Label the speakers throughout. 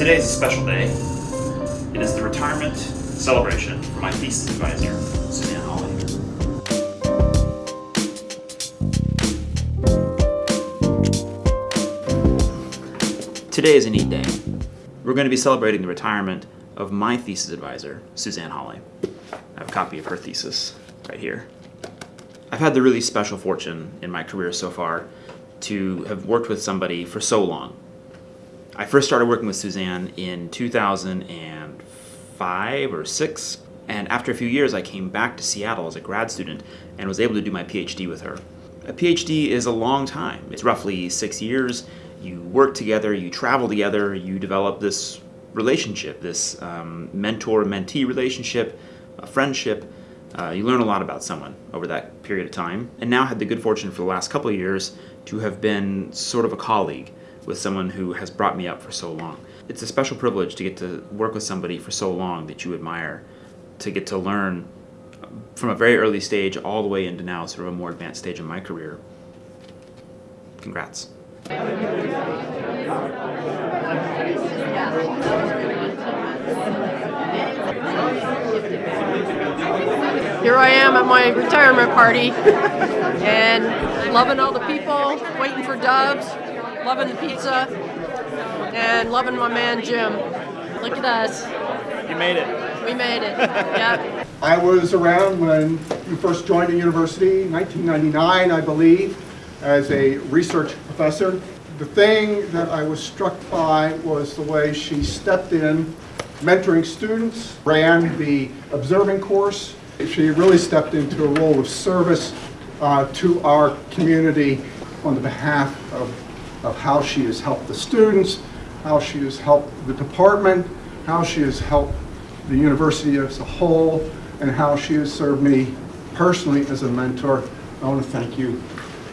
Speaker 1: Today is a special day. It is the retirement celebration for my thesis advisor, Suzanne Hawley. Today is a neat day. We're going to be celebrating the retirement of my thesis advisor, Suzanne Hawley. I have a copy of her thesis right here. I've had the really special fortune in my career so far to have worked with somebody for so long. I first started working with Suzanne in 2005 or 6, and after a few years I came back to Seattle as a grad student and was able to do my PhD with her. A PhD is a long time. It's roughly six years. You work together, you travel together, you develop this relationship, this um, mentor-mentee relationship, a friendship. Uh, you learn a lot about someone over that period of time. And now had the good fortune for the last couple of years to have been sort of a colleague with someone who has brought me up for so long. It's a special privilege to get to work with somebody for so long that you admire, to get to learn from a very early stage all the way into now sort of a more advanced stage in my career. Congrats.
Speaker 2: Here I am at my retirement party and loving all the people, waiting for Doves, loving the pizza, and loving my man Jim. Look at us.
Speaker 1: You made it.
Speaker 2: We made it. Yep.
Speaker 3: I was around when you first joined the university, 1999, I believe, as a research professor. The thing that I was struck by was the way she stepped in, mentoring students, ran the observing course. She really stepped into a role of service uh, to our community on the behalf of, of how she has helped the students, how she has helped the department, how she has helped the university as a whole, and how she has served me personally as a mentor. I want to thank you.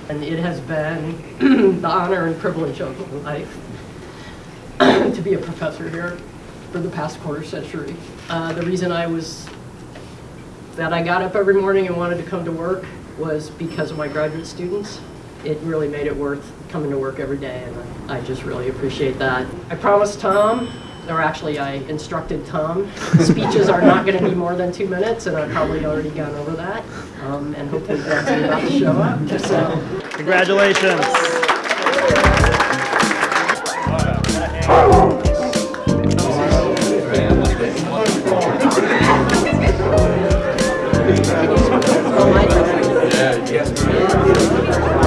Speaker 2: And it has been the honor and privilege of my life to be a professor here for the past quarter century. Uh, the reason I was, that I got up every morning and wanted to come to work was because of my graduate students. It really made it worth coming to work every day, and I just really appreciate that. I promised Tom, or actually I instructed Tom, speeches are not going to be more than two minutes, and I've probably already gone over that. Um, and hopefully Brad's about to show up. So,
Speaker 1: Congratulations.
Speaker 4: better